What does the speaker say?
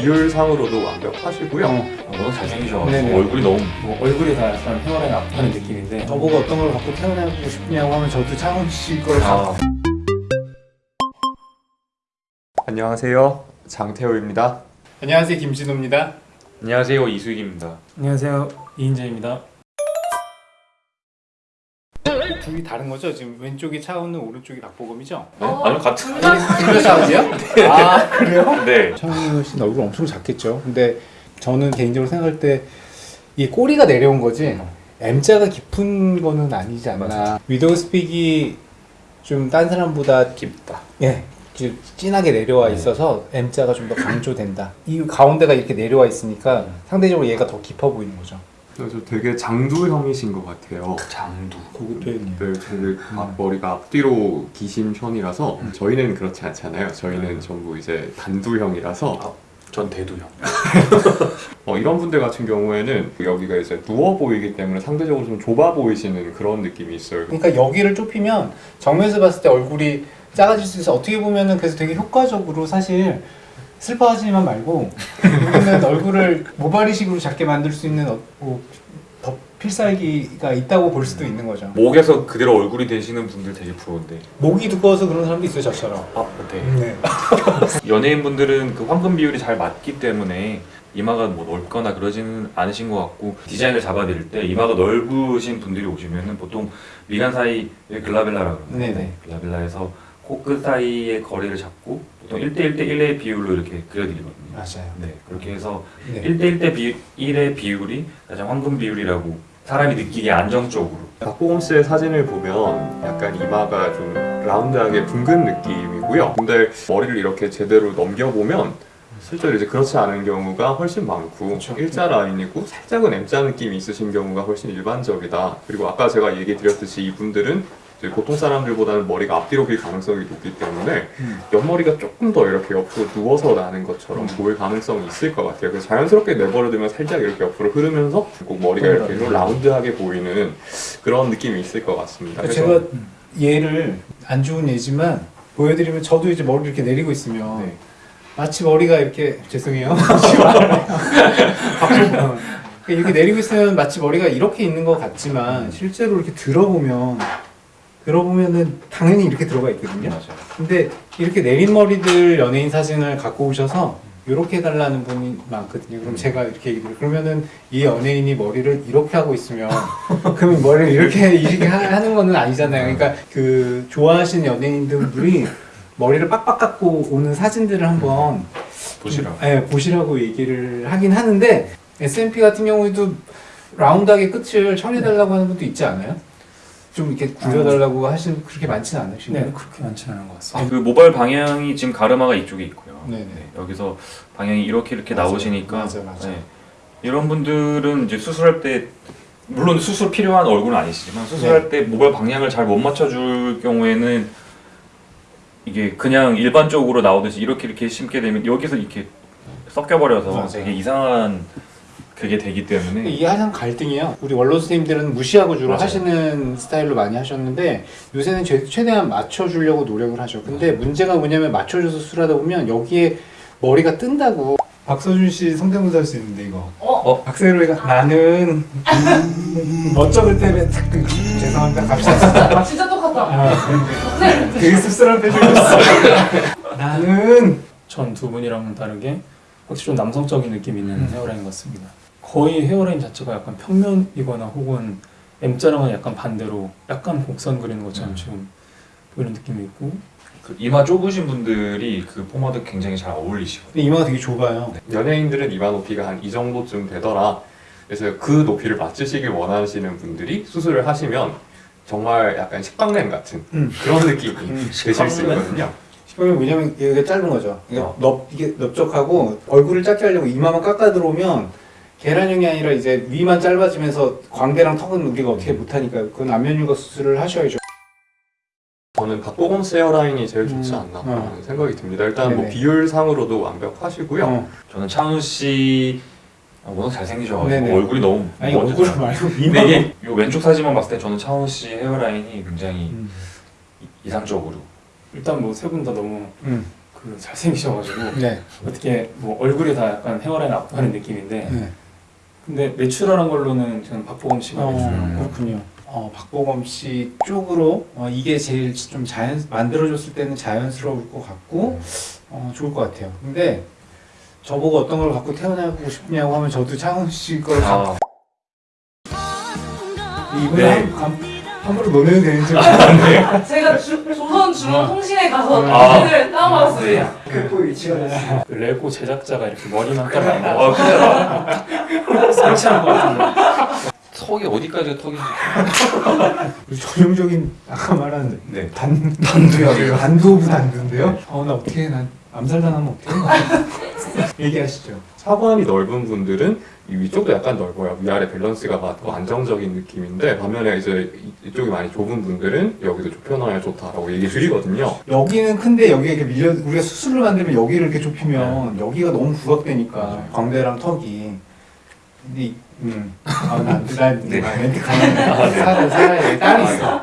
비율상으로도 완벽하시고요. 어, 너무 잘생기셔가지고 네네. 얼굴이 너무 뭐 얼굴이 다 약간 헤어라인 앞하는 느낌인데 저보고 어떤 걸 갖고 태어나고 싶냐고 하면 저도 차훈 씨걸 갖고 아, 안녕하세요. 장태호입니다. 안녕하세요 김진호입니다 안녕하세요 이수익입니다 안녕하세요 이인재입니다 둘이 다른 거죠? 지금 왼쪽이 차훈은 오른쪽이 박보검이죠? 네? 아니요 같은 둘다 차훈이요? 아 그래요? 네 차훈 씨 얼굴 엄청 작겠죠? 근데 저는 개인적으로 생각할 때이 꼬리가 내려온 거지 M자가 깊은 거는 아니지 않나. 위도우 스픽이 좀 딴 사람보다 깊다 예, 좀 진하게 내려와 있어서 M자가 좀 더 강조된다. 이 가운데가 이렇게 내려와 있으니까 상대적으로 얘가 더 깊어 보이는 거죠. 그래서 되게 장두형이신 것 같아요. 장두 고급 표현이에요. 네, 되게 앞머리가 앞뒤로 기신 편이라서 저희는 그렇지 않잖아요. 저희는 전부 이제 단두형이라서 전 대두형 어, 이런 분들 같은 경우에는 여기가 이제 누워 보이기 때문에 상대적으로 좀 좁아 보이시는 그런 느낌이 있어요. 그러니까 여기를 좁히면 정면에서 봤을 때 얼굴이 작아질 수 있어. 어떻게 보면은 그래서 되게 효과적으로 사실 슬퍼하지만 말고 여기는 얼굴을 모발이식으로 작게 만들 수 있는 어, 뭐, 더 필살기가 있다고 볼 수도 있는 거죠. 목에서 그대로 얼굴이 되시는 분들 되게 부러운데 목이 두꺼워서 그런 사람도 있어요, 저처럼. 아, 네. 네. 연예인분들은 그 황금 비율이 잘 맞기 때문에 이마가 뭐 넓거나 그러지는 않으신 것 같고 디자인을 잡아드릴 때 이마가 넓으신 분들이 오시면은 보통 미간 사이에 글라벨라라고 네네. 글라벨라에서 코끝 사이의 거리를 잡고 보통 1대1 대 1의 비율로 이렇게 그려드리거든요 맞아요. 네 그렇게 해서 네. 1대1 대 비, 1의 비율이 가장 황금 비율이라고 사람이 느끼기에 안정적으로 박보검 씨의 사진을 보면 약간 이마가 좀 라운드하게 둥근 느낌이고요. 근데 머리를 이렇게 제대로 넘겨보면 실제로 이제 그렇지 않은 경우가 훨씬 많고 그렇죠. 일자 라인이고 살짝은 M자 느낌이 있으신 경우가 훨씬 일반적이다. 그리고 아까 제가 얘기 드렸듯이 이분들은 보통 사람들보다는 머리가 앞뒤로 길 가능성이 높기 때문에 음. 옆머리가 조금 더 이렇게 옆으로 누워서 나는 것처럼 보일 가능성이 있을 것 같아요. 그래서 자연스럽게 내버려두면 살짝 이렇게 옆으로 흐르면서 꼭 머리가 이렇게 좀 라운드하게 보이는 그런 느낌이 있을 것 같습니다. 그래서 제가 얘를 안 좋은 예지만 보여드리면 저도 이제 머리 이렇게 내리고 있으면 네. 마치 머리가 이렇게 죄송해요. 이렇게 내리고 있으면 마치 머리가 이렇게 있는 것 같지만 실제로 이렇게 들어보면 들어보면은 당연히 이렇게 들어가 있거든요. 맞아요 근데 이렇게 내린 머리들 연예인 사진을 갖고 오셔서 이렇게 해달라는 분이 많거든요. 그럼 제가 이렇게 얘기를 그러면은 이 연예인이 머리를 이렇게 하고 있으면 그러면 머리를 이렇게 이렇게 하- 하는 거는 아니잖아요. 그러니까 그 좋아하시는 연예인들이 머리를 빡빡 깎고 오는 사진들을 한번 보시라 예, 보시라고 얘기를 하긴 하는데 S&P 같은 경우에도 라운드하게 끝을 처리해달라고 하는 분도 있지 않아요? 좀 이렇게 굴려달라고 하시는 그렇게 많지는 않으신가요? 네, 그렇게 많지는 않은 것 같습니다. 그 모발 방향이 지금 가르마가 이쪽에 있고요 네네. 네, 여기서 방향이 이렇게 이렇게 맞아요. 나오시니까 맞아, 맞아. 네. 이런 분들은 이제 수술할 때 물론 수술 필요한 얼굴은 아니시지만 수술할 때 모발 방향을 잘 못 맞춰줄 경우에는 이게 그냥 일반적으로 나오듯이 이렇게 이렇게 심게 되면 여기서 이렇게 섞여버려서 맞아요. 되게 이상한 그게 되기 때문에 이게 항상 갈등이에요. 우리 원로 선생님들은 무시하고 주로 맞아요. 하시는 스타일로 많이 하셨는데 요새는 최, 최대한 맞춰주려고 노력을 하죠. 근데 문제가 뭐냐면 맞춰줘서 수술하다 보면 여기에 머리가 뜬다고. 박서준 씨 성대모사 할 수 있는데 이거. 어? 박세로이가 나는 어쩌을 때문에 죄송합니다. 갑시다. 아 진짜 똑같다. 아, 되게 씁쓸한 표정이었어. 나는 전 두 분이랑은 다르게 확실히 좀 남성적인 느낌이 있는 음. 헤어라인 같습니다. 거의 헤어라인 자체가 약간 평면이거나 혹은 M자랑은 약간 반대로 약간 곡선 그리는 것처럼 음. 지금 보이는 느낌이 있고 그 이마 좁으신 분들이 그 포마드 굉장히 잘 어울리시거든요. 근데 이마가 되게 좁아요. 연예인들은 이마 높이가 한 이 정도쯤 되더라. 그래서 그 높이를 맞추시길 원하시는 분들이 수술을 하시면 정말 약간 식빵램 같은 음. 그런 느낌이 음, 되실 수? 있거든요. 그러면 왜냐면 얘가 짧은 거죠. 이게 어. 넓 이게 넓적하고 얼굴을 작게 하려고 이마만 깎아 들어오면 계란형이 아니라 이제 위만 짧아지면서 광대랑 턱은 우리가 어떻게 못하니까 그건 안면율과 수술을 하셔야죠. 저는 박보검 씨 헤어라인이 제일 좋지 음. 않나 어. 하는 생각이 듭니다. 일단 뭐 네네. 비율상으로도 완벽하시고요. 어. 저는 차훈 씨 아, 워낙 잘생기셔가지고 네네. 얼굴이 너무 아니. 얼굴 말고 근데 이마. 이게 요 왼쪽 사진만 봤을 때 저는 차훈 씨 헤어라인이 굉장히 음. 이상적으로 일단 뭐 세 분 다 너무 음. 그 잘생기셔가지고 네. 어떻게 뭐 얼굴이 다 약간 헤어라인 압도하는 느낌인데 네. 근데 내추럴한 걸로는 저는 박보검 씨가 어, 거 그렇군요. 어, 박보검 씨 쪽으로 어, 이게 제일 좀 자연 만들어줬을 때는 자연스러울 것 같고 어, 좋을 것 같아요. 근데 저보고 어떤 걸 갖고 태어나고 싶냐고 하면 저도 창훈 씨걸 아, 이번에 네. 한, 한, 함부로 논해도 되는지 모르겠는데 제가 주, 조선 중앙 통신에 가서 아. 사진을 따와봤어요. 그 위치가 됐어요. 그 레고 제작자가 이렇게 머리만 딱 나와 아 그래 설치한 것 같은데 턱이 어디까지가 턱인지 전형적인 아까 말한 네. 단 단두요. 단두 오브 단두인데요. 어나 어떻게 난 암살당하면 어떡해? 얘기하시죠. 사관이 넓은 분들은 이 위쪽도 약간 넓어요. 위아래 밸런스가 맞고 안정적인 느낌인데 반면에 이제 이- 이쪽이 많이 좁은 분들은 여기도 좁혀놔야 좋다라고 얘기 드리거든요. 여기는 큰데 여기가 이렇게 밀려 우리가 수술을 만들면 여기를 이렇게 좁히면 여기가 너무 부각되니까 광대랑 턱이 근데 이- 음. 아, 난, 난, 네. 멘트 가는 살아, 살아야 돼. 딸이 있어.